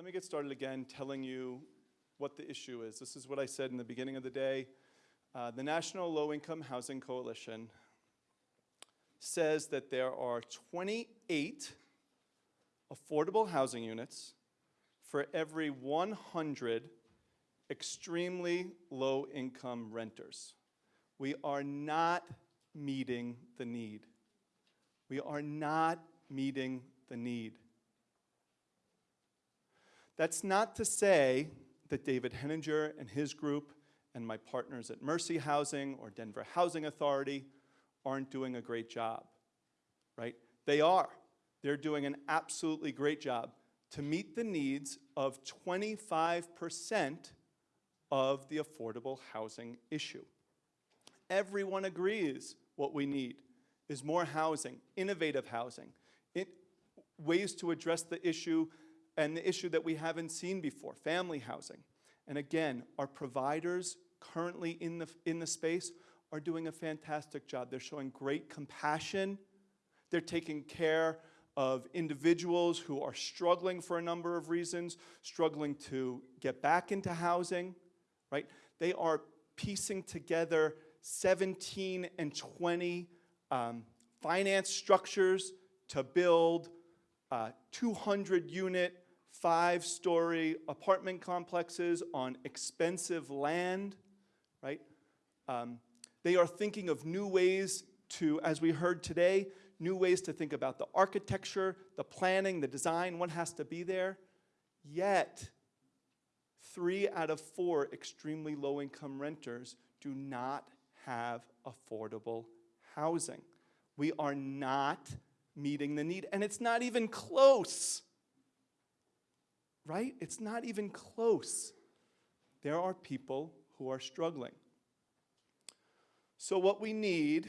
let me get started again telling you what the issue is. This is what I said in the beginning of the day. Uh, the National Low Income Housing Coalition says that there are 28 affordable housing units for every 100 extremely low income renters. We are not meeting the need. We are not meeting the need. That's not to say that David Henninger and his group and my partners at Mercy Housing or Denver Housing Authority aren't doing a great job, right? They are. They're doing an absolutely great job to meet the needs of 25% of the affordable housing issue. Everyone agrees what we need is more housing, innovative housing, it, ways to address the issue and the issue that we haven't seen before, family housing. And again, our providers currently in the, in the space are doing a fantastic job. They're showing great compassion. They're taking care of individuals who are struggling for a number of reasons, struggling to get back into housing, right? They are piecing together 17 and 20 um, finance structures to build uh, 200 unit, five story apartment complexes on expensive land, right? Um, they are thinking of new ways to, as we heard today, new ways to think about the architecture, the planning, the design, what has to be there. Yet, three out of four extremely low income renters do not have affordable housing. We are not meeting the need, and it's not even close. Right? It's not even close. There are people who are struggling. So, what we need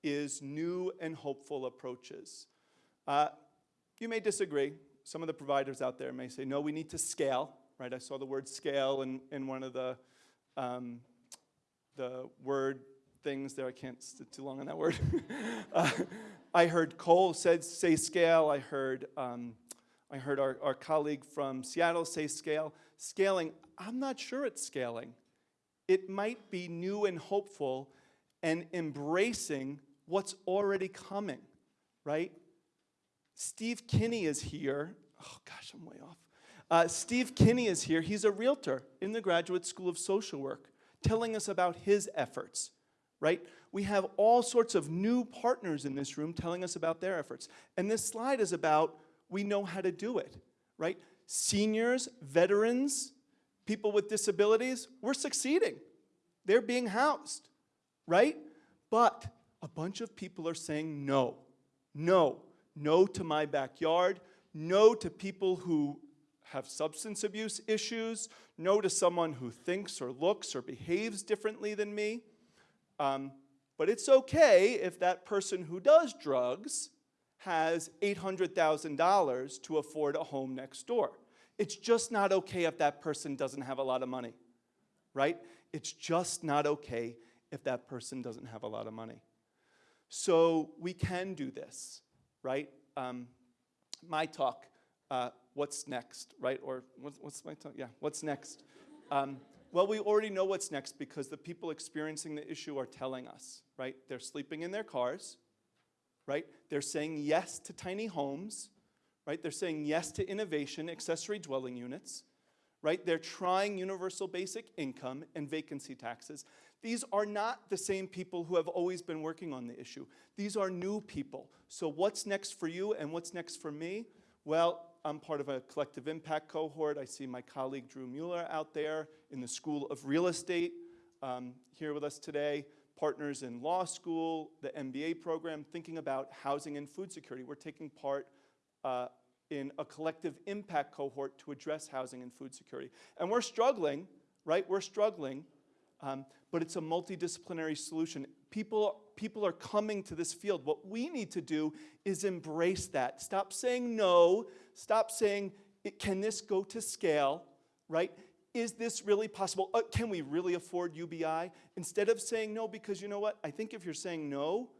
is new and hopeful approaches. Uh, you may disagree. Some of the providers out there may say, no, we need to scale, right? I saw the word scale in, in one of the, um, the word things there. I can't sit too long on that word. uh, I heard Cole said, say scale. I heard, um, I heard our, our colleague from Seattle say scale. Scaling, I'm not sure it's scaling. It might be new and hopeful and embracing what's already coming, right? Steve Kinney is here. Oh gosh, I'm way off. Uh, Steve Kinney is here. He's a realtor in the Graduate School of Social Work telling us about his efforts, right? We have all sorts of new partners in this room telling us about their efforts. And this slide is about we know how to do it, right? Seniors, veterans, people with disabilities, we're succeeding. They're being housed, right? But a bunch of people are saying no, no, no to my backyard, no to people who have substance abuse issues, no to someone who thinks or looks or behaves differently than me. Um, but it's okay if that person who does drugs has $800,000 to afford a home next door. It's just not okay if that person doesn't have a lot of money, right? It's just not okay if that person doesn't have a lot of money. So we can do this, right? Um, my talk, uh, what's next, right? Or what's, what's my talk? Yeah, what's next? Um, well, we already know what's next because the people experiencing the issue are telling us, right? They're sleeping in their cars, right? They're saying yes to tiny homes, right? They're saying yes to innovation, accessory dwelling units, right? They're trying universal basic income and vacancy taxes. These are not the same people who have always been working on the issue. These are new people. So what's next for you and what's next for me? Well, I'm part of a collective impact cohort. I see my colleague Drew Mueller out there in the School of Real Estate um, here with us today. Partners in law school, the MBA program, thinking about housing and food security. We're taking part uh, in a collective impact cohort to address housing and food security. And we're struggling, right? We're struggling um, but it's a multidisciplinary solution. People, people are coming to this field. What we need to do is embrace that. Stop saying no. Stop saying, can this go to scale, right? Is this really possible? Uh, can we really afford UBI? Instead of saying no, because you know what? I think if you're saying no,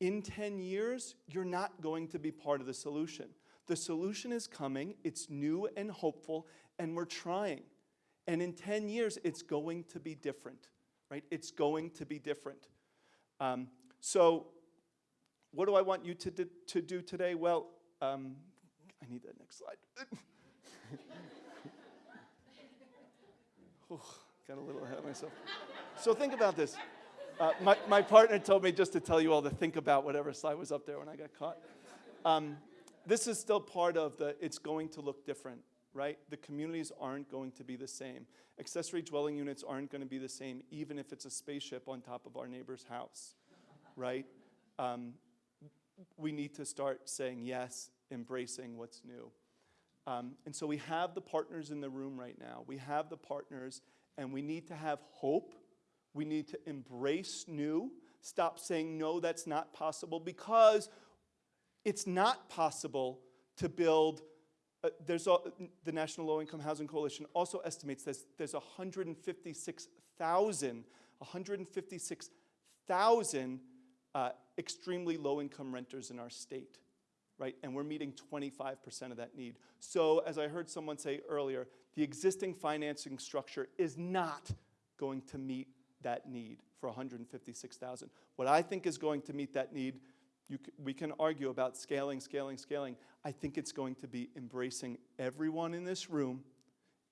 in 10 years, you're not going to be part of the solution. The solution is coming, it's new and hopeful, and we're trying. And in 10 years, it's going to be different, right? It's going to be different. Um, so, what do I want you to, to do today? Well, um, I need that next slide. Got a little ahead of myself. So, think about this. Uh, my, my partner told me just to tell you all to think about whatever slide was up there when I got caught. Um, this is still part of the it's going to look different, right? The communities aren't going to be the same. Accessory dwelling units aren't going to be the same, even if it's a spaceship on top of our neighbor's house, right? Um, we need to start saying yes, embracing what's new. Um, and so we have the partners in the room right now. We have the partners, and we need to have hope. We need to embrace new. Stop saying, no, that's not possible, because it's not possible to build. Uh, there's a, the National Low Income Housing Coalition also estimates there's, there's 156,000 156,000 uh, extremely low income renters in our state, right? And we're meeting 25% of that need. So, as I heard someone say earlier, the existing financing structure is not going to meet that need for 156,000. What I think is going to meet that need, you we can argue about scaling, scaling, scaling. I think it's going to be embracing everyone in this room,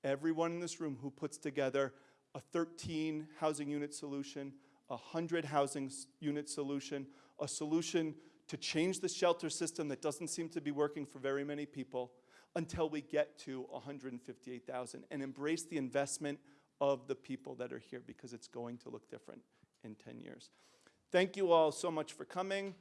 everyone in this room who puts together a 13 housing unit solution, a 100 housing unit solution, a solution to change the shelter system that doesn't seem to be working for very many people until we get to 158,000 and embrace the investment of the people that are here because it's going to look different in 10 years. Thank you all so much for coming.